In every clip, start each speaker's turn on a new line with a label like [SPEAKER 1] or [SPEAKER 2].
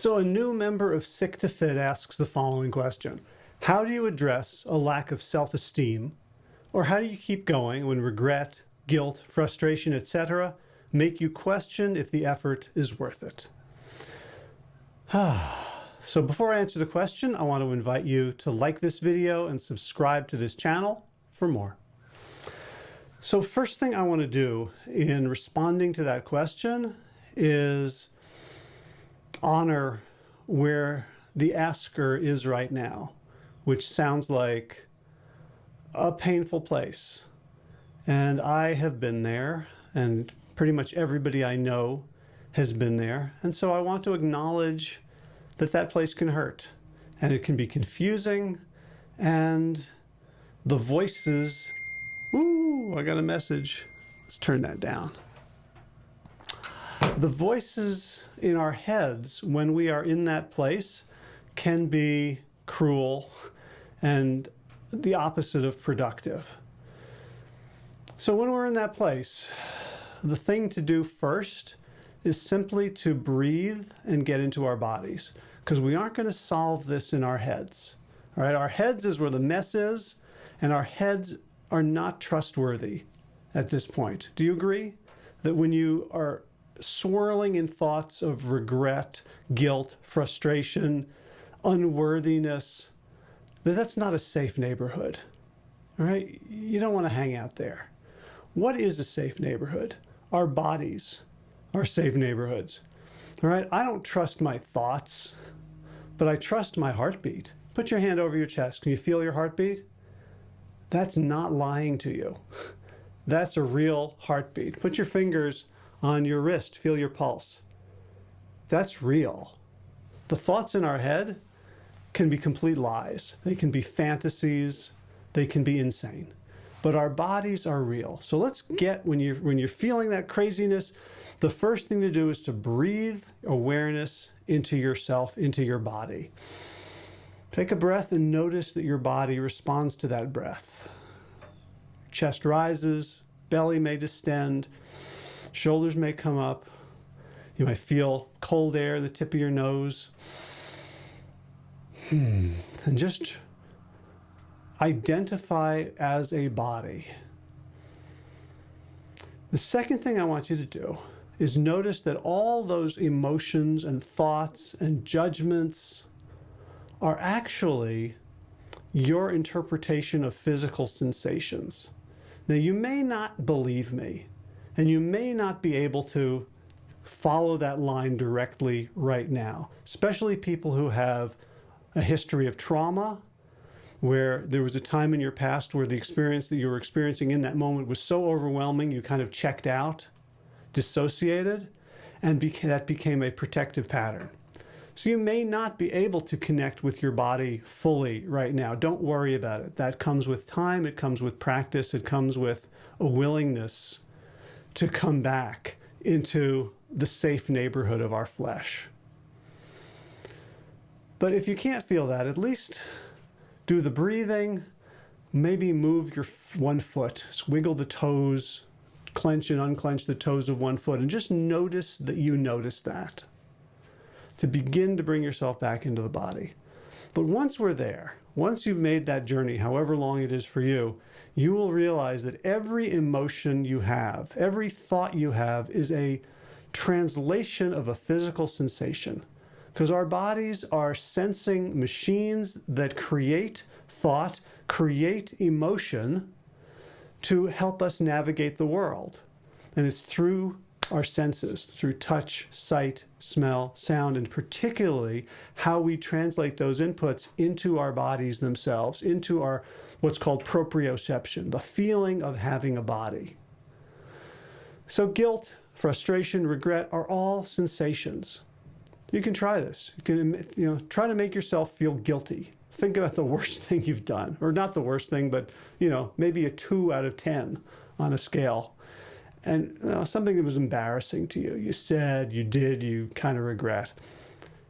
[SPEAKER 1] So a new member of Sick to Fit asks the following question. How do you address a lack of self-esteem? Or how do you keep going when regret, guilt, frustration, etc. make you question if the effort is worth it? so before I answer the question, I want to invite you to like this video and subscribe to this channel for more. So first thing I want to do in responding to that question is honor where the asker is right now, which sounds like a painful place. And I have been there, and pretty much everybody I know has been there. And so I want to acknowledge that that place can hurt, and it can be confusing, and the voices, ooh, I got a message. Let's turn that down. The voices in our heads when we are in that place can be cruel and the opposite of productive. So when we're in that place, the thing to do first is simply to breathe and get into our bodies because we aren't going to solve this in our heads. All right, our heads is where the mess is and our heads are not trustworthy at this point. Do you agree that when you are swirling in thoughts of regret, guilt, frustration, unworthiness, that that's not a safe neighborhood. All right, you don't want to hang out there. What is a safe neighborhood? Our bodies are safe neighborhoods. All right, I don't trust my thoughts, but I trust my heartbeat. Put your hand over your chest. Can you feel your heartbeat? That's not lying to you. That's a real heartbeat. Put your fingers on your wrist, feel your pulse. That's real. The thoughts in our head can be complete lies. They can be fantasies. They can be insane. But our bodies are real. So let's get, when you're, when you're feeling that craziness, the first thing to do is to breathe awareness into yourself, into your body. Take a breath and notice that your body responds to that breath. Chest rises, belly may distend, Shoulders may come up. You might feel cold air, the tip of your nose. Hmm. And just identify as a body. The second thing I want you to do is notice that all those emotions and thoughts and judgments are actually your interpretation of physical sensations. Now, you may not believe me, and you may not be able to follow that line directly right now, especially people who have a history of trauma, where there was a time in your past where the experience that you were experiencing in that moment was so overwhelming, you kind of checked out, dissociated, and beca that became a protective pattern. So you may not be able to connect with your body fully right now. Don't worry about it. That comes with time, it comes with practice, it comes with a willingness to come back into the safe neighborhood of our flesh. But if you can't feel that, at least do the breathing, maybe move your one foot, wiggle the toes, clench and unclench the toes of one foot, and just notice that you notice that to begin to bring yourself back into the body. But once we're there, once you've made that journey, however long it is for you, you will realize that every emotion you have, every thought you have is a translation of a physical sensation. Because our bodies are sensing machines that create thought, create emotion to help us navigate the world. And it's through our senses through touch, sight, smell, sound, and particularly how we translate those inputs into our bodies themselves, into our what's called proprioception, the feeling of having a body. So guilt, frustration, regret are all sensations. You can try this. You can you know, try to make yourself feel guilty. Think about the worst thing you've done, or not the worst thing, but you know, maybe a two out of 10 on a scale and you know, something that was embarrassing to you. You said, you did, you kind of regret.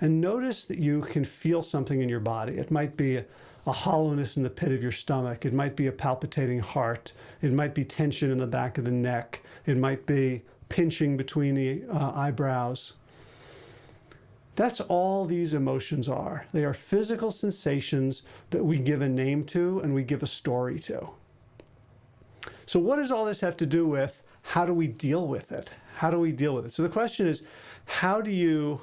[SPEAKER 1] And notice that you can feel something in your body. It might be a, hollowness in the pit of your stomach. It might be a palpitating heart. It might be tension in the back of the neck. It might be pinching between the uh, eyebrows. That's all these emotions are. They are physical sensations that we give a name to and we give a story to. So what does all this have to do with how do we deal with it? How do we deal with it? So the question is, how do you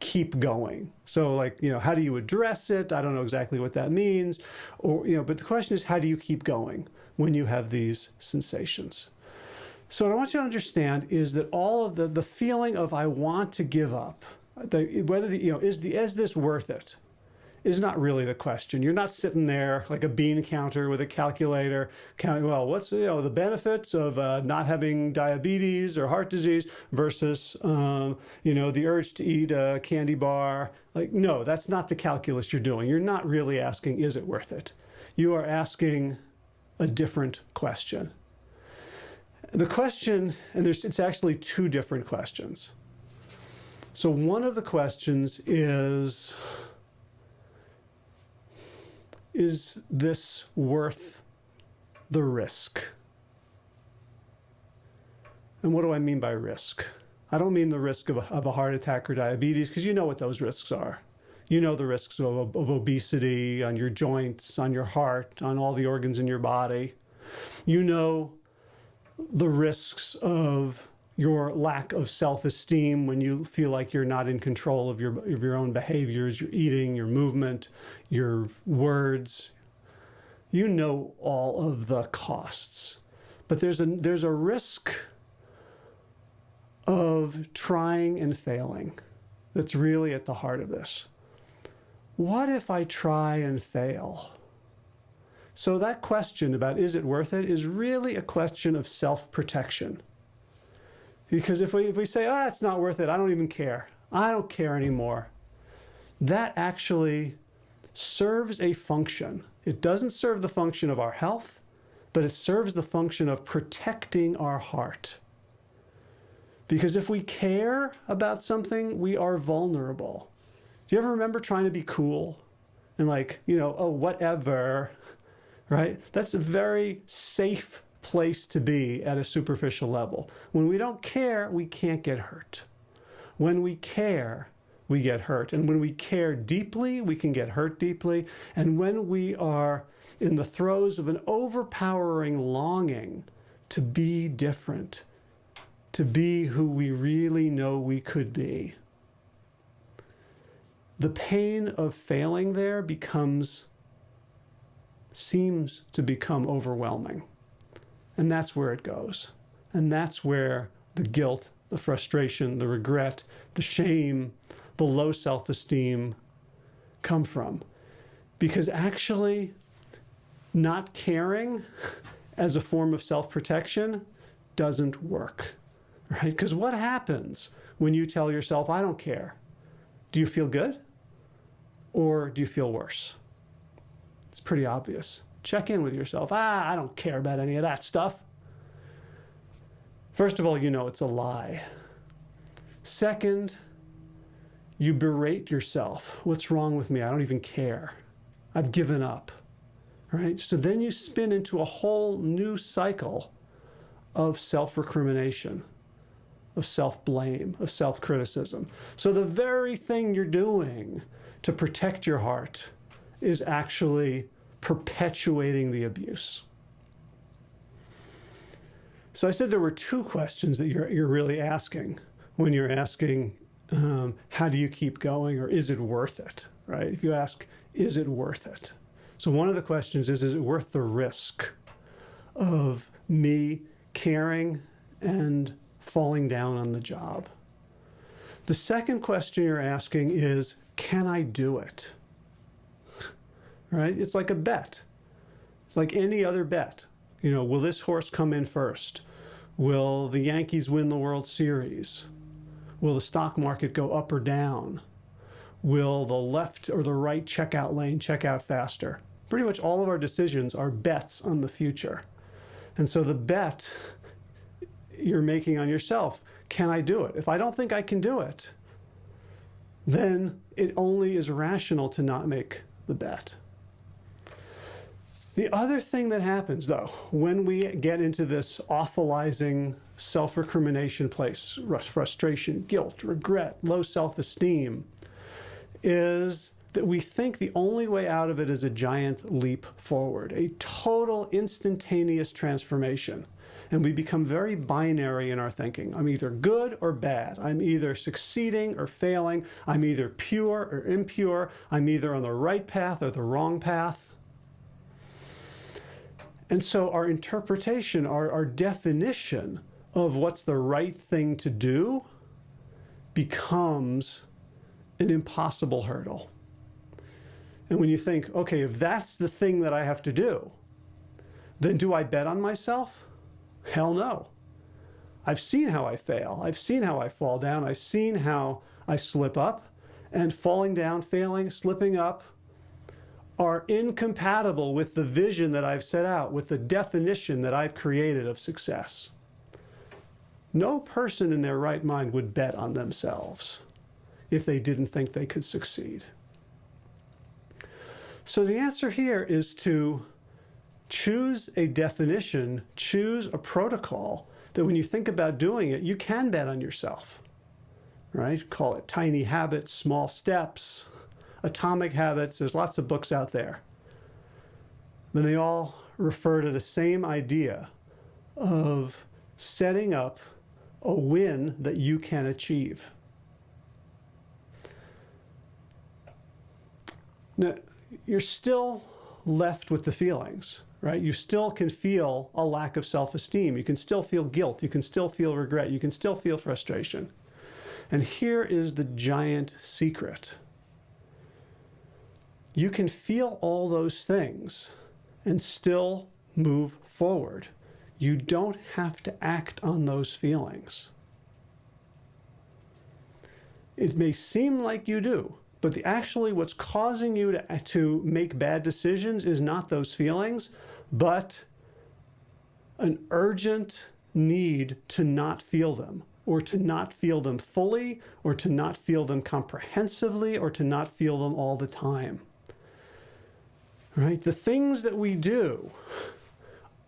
[SPEAKER 1] keep going? So like, you know, how do you address it? I don't know exactly what that means. Or, you know, but the question is, how do you keep going when you have these sensations? So what I want you to understand is that all of the, the feeling of I want to give up, the, whether the, you know, is the, is this worth it? Is not really the question. You're not sitting there like a bean counter with a calculator counting, well, what's you know the benefits of uh, not having diabetes or heart disease versus um, you know the urge to eat a candy bar. Like, no, that's not the calculus you're doing. You're not really asking, is it worth it? You are asking a different question. The question, and there's, it's actually two different questions. So one of the questions is, is this worth the risk? And what do I mean by risk? I don't mean the risk of a, of a heart attack or diabetes, because you know what those risks are. You know the risks of, of obesity on your joints, on your heart, on all the organs in your body. You know the risks of your lack of self-esteem when you feel like you're not in control of your, of your own behaviors, your eating, your movement, your words. You know all of the costs. But there's a, there's a risk of trying and failing that's really at the heart of this. What if I try and fail? So that question about is it worth it is really a question of self-protection. Because if we, if we say, ah, oh, it's not worth it, I don't even care. I don't care anymore. That actually serves a function. It doesn't serve the function of our health, but it serves the function of protecting our heart. Because if we care about something, we are vulnerable. Do you ever remember trying to be cool? And like, you know, oh, whatever, right? That's a very safe place to be at a superficial level. When we don't care, we can't get hurt. When we care, we get hurt. And when we care deeply, we can get hurt deeply. And when we are in the throes of an overpowering longing to be different, to be who we really know we could be, the pain of failing there becomes, seems to become overwhelming. And that's where it goes. And that's where the guilt, the frustration, the regret, the shame, the low self-esteem come from. Because actually, not caring as a form of self-protection doesn't work, right? Because what happens when you tell yourself, I don't care? Do you feel good? Or do you feel worse? It's pretty obvious. Check in with yourself. Ah, I don't care about any of that stuff. First of all, you know it's a lie. Second, you berate yourself. What's wrong with me? I don't even care. I've given up. Right? So then you spin into a whole new cycle of self-recrimination, of self-blame, of self-criticism. So the very thing you're doing to protect your heart is actually perpetuating the abuse. So I said there were two questions that you're, you're really asking when you're asking, um, how do you keep going or is it worth it, right? If you ask, is it worth it? So one of the questions is, is it worth the risk of me caring and falling down on the job? The second question you're asking is, can I do it? Right? It's like a bet. It's like any other bet. You know, will this horse come in first? Will the Yankees win the World Series? Will the stock market go up or down? Will the left or the right checkout lane check out faster? Pretty much all of our decisions are bets on the future. And so the bet you're making on yourself, can I do it? If I don't think I can do it, then it only is rational to not make the bet. The other thing that happens, though, when we get into this awfulizing self-recrimination place, frustration, guilt, regret, low self-esteem, is that we think the only way out of it is a giant leap forward, a total instantaneous transformation. And we become very binary in our thinking. I'm either good or bad. I'm either succeeding or failing. I'm either pure or impure. I'm either on the right path or the wrong path. And so our interpretation, our, our definition of what's the right thing to do becomes an impossible hurdle. And when you think, okay, if that's the thing that I have to do, then do I bet on myself? Hell no. I've seen how I fail. I've seen how I fall down. I've seen how I slip up. And falling down, failing, slipping up, are incompatible with the vision that I've set out, with the definition that I've created of success. No person in their right mind would bet on themselves if they didn't think they could succeed. So the answer here is to choose a definition, choose a protocol that when you think about doing it, you can bet on yourself, right? Call it tiny habits, small steps, Atomic Habits, there's lots of books out there. And they all refer to the same idea of setting up a win that you can achieve. Now, you're still left with the feelings, right? You still can feel a lack of self-esteem. You can still feel guilt. You can still feel regret. You can still feel frustration. And here is the giant secret you can feel all those things and still move forward. You don't have to act on those feelings. It may seem like you do, but the, actually what's causing you to, to make bad decisions is not those feelings, but an urgent need to not feel them or to not feel them fully or to not feel them comprehensively or to not feel them all the time right? The things that we do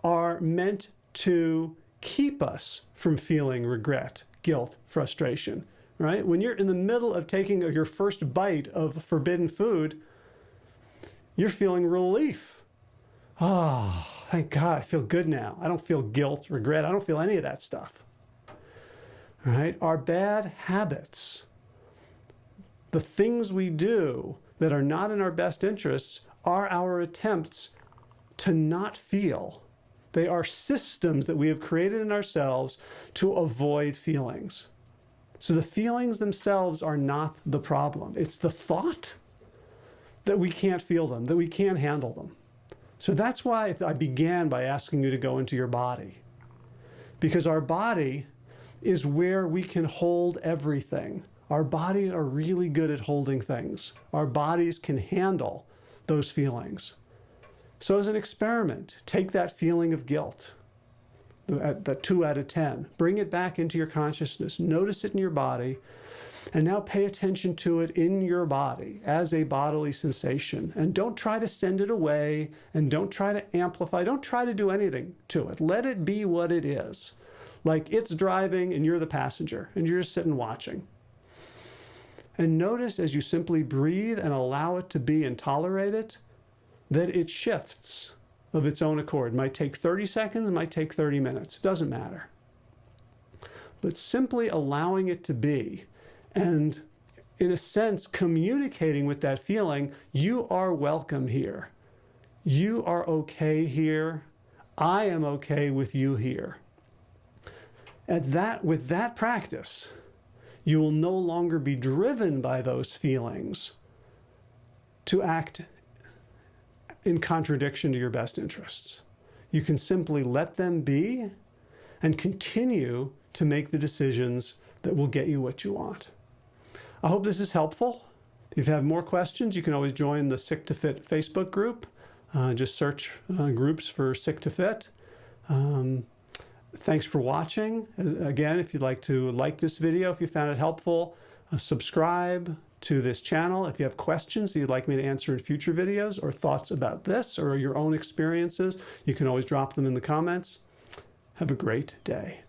[SPEAKER 1] are meant to keep us from feeling regret, guilt, frustration, right? When you're in the middle of taking your first bite of forbidden food, you're feeling relief. Ah, oh, thank God, I feel good now. I don't feel guilt, regret. I don't feel any of that stuff. Right? Our bad habits, the things we do that are not in our best interests are our attempts to not feel. They are systems that we have created in ourselves to avoid feelings. So the feelings themselves are not the problem. It's the thought that we can't feel them, that we can't handle them. So that's why I began by asking you to go into your body. Because our body is where we can hold everything. Our bodies are really good at holding things. Our bodies can handle those feelings. So as an experiment, take that feeling of guilt, that two out of 10, bring it back into your consciousness, notice it in your body, and now pay attention to it in your body as a bodily sensation. And don't try to send it away and don't try to amplify, don't try to do anything to it. Let it be what it is. Like it's driving and you're the passenger and you're just sitting watching. And notice as you simply breathe and allow it to be and tolerate it, that it shifts of its own accord. It might take 30 seconds, it might take 30 minutes, it doesn't matter. But simply allowing it to be and in a sense communicating with that feeling, you are welcome here. You are okay here. I am okay with you here. At that, with that practice, you will no longer be driven by those feelings to act in contradiction to your best interests. You can simply let them be and continue to make the decisions that will get you what you want. I hope this is helpful. If you have more questions, you can always join the Sick to Fit Facebook group. Uh, just search uh, groups for Sick to Fit. Um, Thanks for watching. Again, if you'd like to like this video, if you found it helpful, uh, subscribe, to this channel. If you have questions that you'd like me to answer in future videos or thoughts about this or your own experiences, you can always drop them in the comments. Have a great day.